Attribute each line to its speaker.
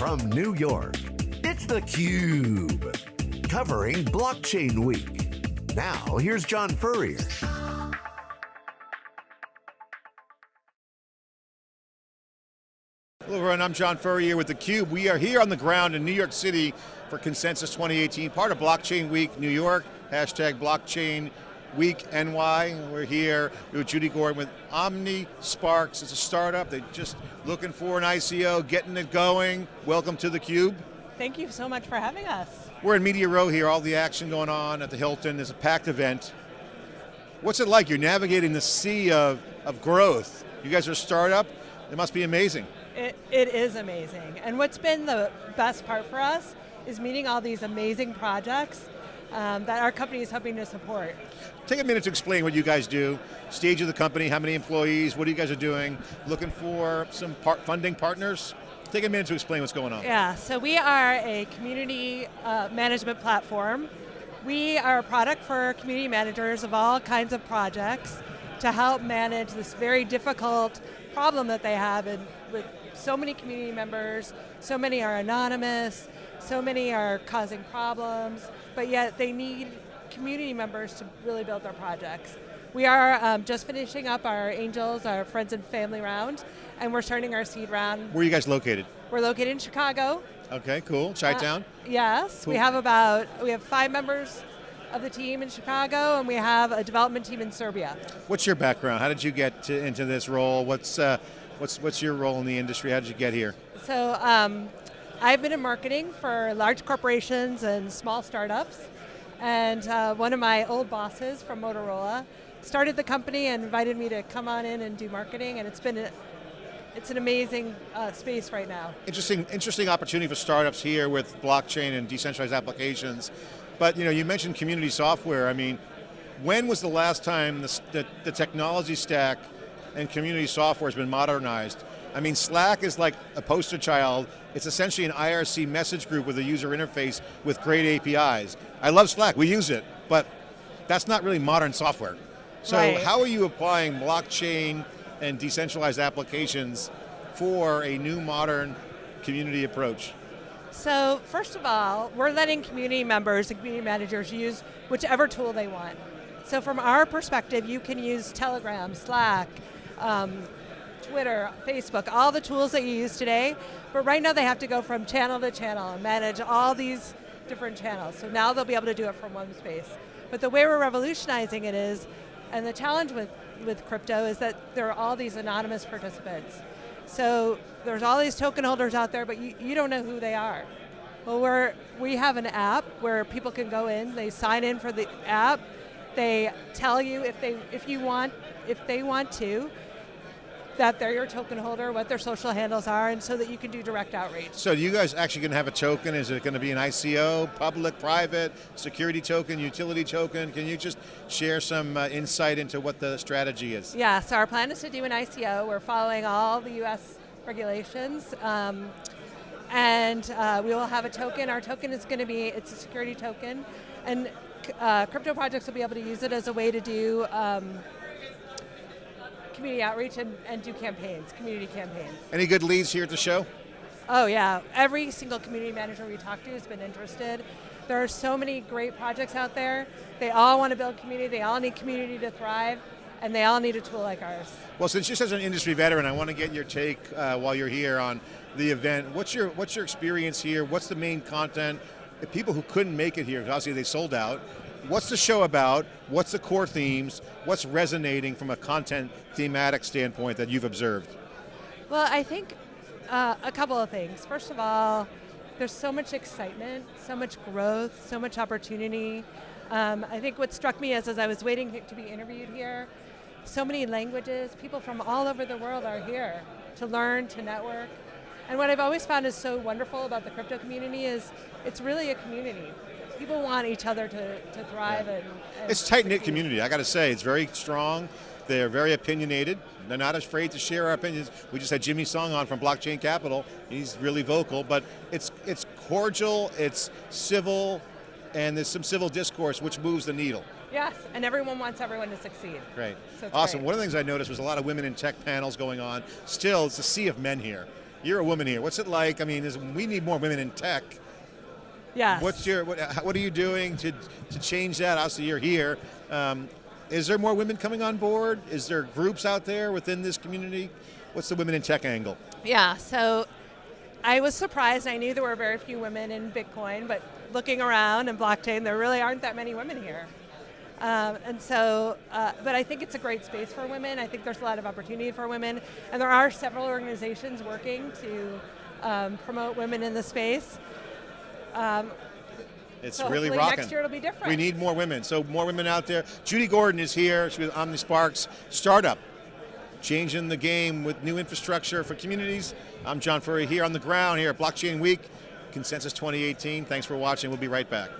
Speaker 1: from New York, it's theCUBE. Covering Blockchain Week. Now, here's John Furrier.
Speaker 2: Hello everyone, I'm John Furrier with theCUBE. We are here on the ground in New York City for Consensus 2018, part of Blockchain Week New York, hashtag Blockchain Week NY. We're here with Judy Gordon with Omni Sparks. It's a startup, they're just looking for an ICO, getting it going. Welcome to theCUBE.
Speaker 3: Thank you so much for having us.
Speaker 2: We're in Media Row here, all the action going on at the Hilton. There's a packed event. What's it like? You're navigating the sea of, of growth. You guys are a startup, it must be amazing.
Speaker 3: It, it is amazing. And what's been the best part for us is meeting all these amazing projects um, that our company is helping to support.
Speaker 2: Take a minute to explain what you guys do, stage of the company, how many employees, what are you guys are doing, looking for some par funding partners? Take a minute to explain what's going on.
Speaker 3: Yeah, so we are a community uh, management platform. We are a product for community managers of all kinds of projects to help manage this very difficult problem that they have in, with so many community members, so many are anonymous, so many are causing problems, but yet they need community members to really build their projects. We are um, just finishing up our angels, our friends and family round, and we're starting our seed round.
Speaker 2: Where are you guys located?
Speaker 3: We're located in Chicago.
Speaker 2: Okay, cool, Chi-Town? Uh,
Speaker 3: yes, cool. we have about, we have five members of the team in Chicago, and we have a development team in Serbia.
Speaker 2: What's your background? How did you get to, into this role? What's, uh, what's, what's your role in the industry? How did you get here?
Speaker 3: So, um, I've been in marketing for large corporations and small startups, and uh, one of my old bosses from Motorola started the company and invited me to come on in and do marketing, and it's been a, it's an amazing uh, space right now.
Speaker 2: Interesting, interesting opportunity for startups here with blockchain and decentralized applications. But you know, you mentioned community software. I mean, when was the last time the, the, the technology stack and community software has been modernized? I mean, Slack is like a poster child. It's essentially an IRC message group with a user interface with great APIs. I love Slack, we use it, but that's not really modern software. So
Speaker 3: right.
Speaker 2: how are you applying blockchain and decentralized applications for a new modern community approach?
Speaker 3: So first of all, we're letting community members and community managers use whichever tool they want. So from our perspective, you can use Telegram, Slack, um, Twitter, Facebook, all the tools that you use today, but right now they have to go from channel to channel and manage all these different channels. So now they'll be able to do it from one space. But the way we're revolutionizing it is, and the challenge with, with crypto is that there are all these anonymous participants. So there's all these token holders out there, but you, you don't know who they are. Well, we're, we have an app where people can go in, they sign in for the app, they tell you if they if you want if they want to, that they're your token holder, what their social handles are, and so that you can do direct outreach.
Speaker 2: So you guys actually going to have a token? Is it going to be an ICO, public, private, security token, utility token? Can you just share some uh, insight into what the strategy is?
Speaker 3: Yeah, so our plan is to do an ICO. We're following all the US regulations. Um, and uh, we will have a token. Our token is going to be, it's a security token, and uh, crypto projects will be able to use it as a way to do um, community outreach and, and do campaigns, community campaigns.
Speaker 2: Any good leads here at the show?
Speaker 3: Oh yeah, every single community manager we talk to has been interested. There are so many great projects out there. They all want to build community, they all need community to thrive, and they all need a tool like ours.
Speaker 2: Well, since you're such an industry veteran, I want to get your take uh, while you're here on the event. What's your, what's your experience here? What's the main content? The people who couldn't make it here, obviously they sold out, what's the show about? What's the core themes? What's resonating from a content thematic standpoint that you've observed?
Speaker 3: Well, I think uh, a couple of things. First of all, there's so much excitement, so much growth, so much opportunity. Um, I think what struck me is as I was waiting to be interviewed here, so many languages, people from all over the world are here to learn, to network. And what I've always found is so wonderful about the crypto community is it's really a community people want each other to, to thrive yeah. and, and,
Speaker 2: It's tight-knit community, I got to say. It's very strong. They're very opinionated. They're not afraid to share our opinions. We just had Jimmy Song on from Blockchain Capital. He's really vocal, but it's, it's cordial, it's civil, and there's some civil discourse which moves the needle.
Speaker 3: Yes, and everyone wants everyone to succeed.
Speaker 2: Great.
Speaker 3: So
Speaker 2: awesome.
Speaker 3: Great.
Speaker 2: One of the things I noticed was a lot of women in tech panels going on. Still, it's a sea of men here. You're a woman here. What's it like? I mean, we need more women in tech.
Speaker 3: Yes.
Speaker 2: What's your what, what are you doing to to change that? Obviously, you're here. Um, is there more women coming on board? Is there groups out there within this community? What's the women in tech angle?
Speaker 3: Yeah, so I was surprised. I knew there were very few women in Bitcoin, but looking around in blockchain, there really aren't that many women here. Um, and so, uh, but I think it's a great space for women. I think there's a lot of opportunity for women, and there are several organizations working to um, promote women in the space. Um,
Speaker 2: It's
Speaker 3: so
Speaker 2: really rocking.
Speaker 3: next year it'll be different.
Speaker 2: We need more women. So more women out there. Judy Gordon is here. She's with OmniSparks startup, changing the game with new infrastructure for communities. I'm John Furrier here on the ground here at Blockchain Week, Consensus 2018. Thanks for watching. We'll be right back.